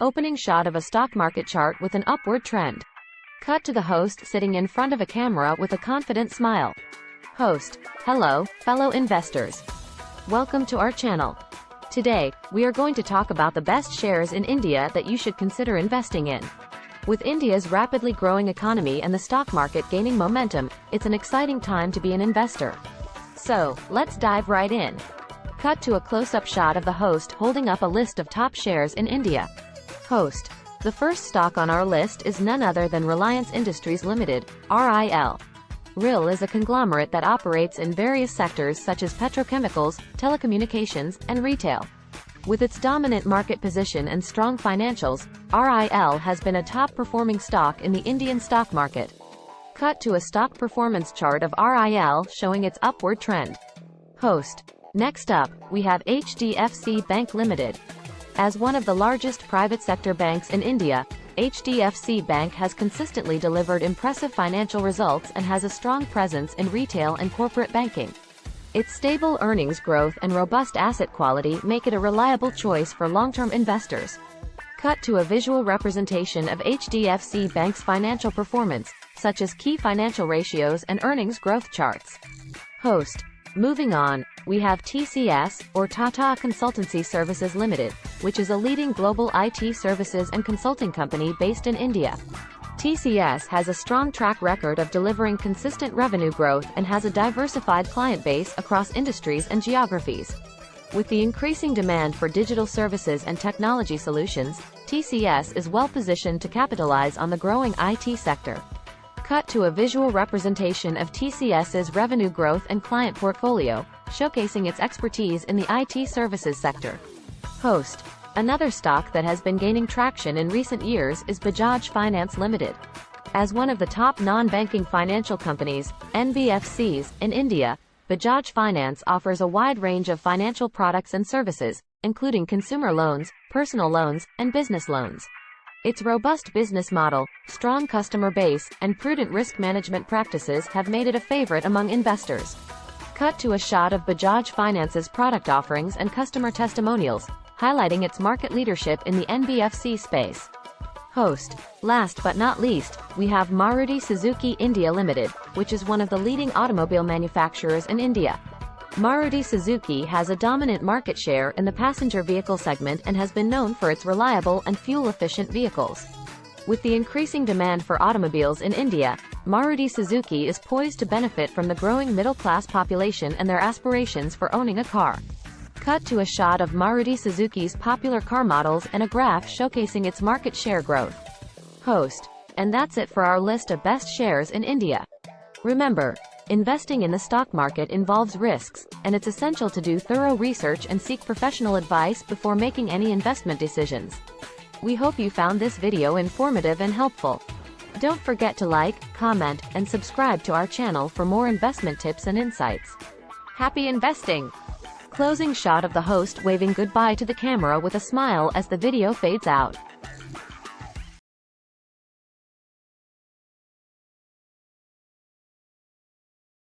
Opening shot of a stock market chart with an upward trend. Cut to the host sitting in front of a camera with a confident smile. Host. Hello, fellow investors. Welcome to our channel. Today, we are going to talk about the best shares in India that you should consider investing in. With India's rapidly growing economy and the stock market gaining momentum, it's an exciting time to be an investor. So, let's dive right in. Cut to a close-up shot of the host holding up a list of top shares in India. Host. The first stock on our list is none other than Reliance Industries Limited, RIL. RIL is a conglomerate that operates in various sectors such as petrochemicals, telecommunications, and retail. With its dominant market position and strong financials, RIL has been a top-performing stock in the Indian stock market. Cut to a stock performance chart of RIL showing its upward trend. Host. Next up, we have HDFC Bank Limited. As one of the largest private sector banks in India, HDFC Bank has consistently delivered impressive financial results and has a strong presence in retail and corporate banking. Its stable earnings growth and robust asset quality make it a reliable choice for long-term investors. Cut to a visual representation of HDFC Bank's financial performance, such as key financial ratios and earnings growth charts. Host. Moving on, we have TCS, or Tata Consultancy Services Limited, which is a leading global IT services and consulting company based in India. TCS has a strong track record of delivering consistent revenue growth and has a diversified client base across industries and geographies. With the increasing demand for digital services and technology solutions, TCS is well positioned to capitalize on the growing IT sector. Cut to a visual representation of TCS's revenue growth and client portfolio, showcasing its expertise in the IT services sector. Host. Another stock that has been gaining traction in recent years is Bajaj Finance Limited. As one of the top non-banking financial companies, NBFCs, in India, Bajaj Finance offers a wide range of financial products and services, including consumer loans, personal loans, and business loans. Its robust business model, strong customer base, and prudent risk management practices have made it a favorite among investors. Cut to a shot of Bajaj Finance's product offerings and customer testimonials, highlighting its market leadership in the NBFC space. Host. Last but not least, we have Maruti Suzuki India Limited, which is one of the leading automobile manufacturers in India. Maruti Suzuki has a dominant market share in the passenger vehicle segment and has been known for its reliable and fuel-efficient vehicles. With the increasing demand for automobiles in India, Maruti Suzuki is poised to benefit from the growing middle-class population and their aspirations for owning a car. Cut to a shot of Maruti Suzuki's popular car models and a graph showcasing its market share growth. Host. And that's it for our list of best shares in India. Remember, investing in the stock market involves risks, and it's essential to do thorough research and seek professional advice before making any investment decisions. We hope you found this video informative and helpful. Don't forget to like, comment, and subscribe to our channel for more investment tips and insights. Happy investing! Closing shot of the host waving goodbye to the camera with a smile as the video fades out.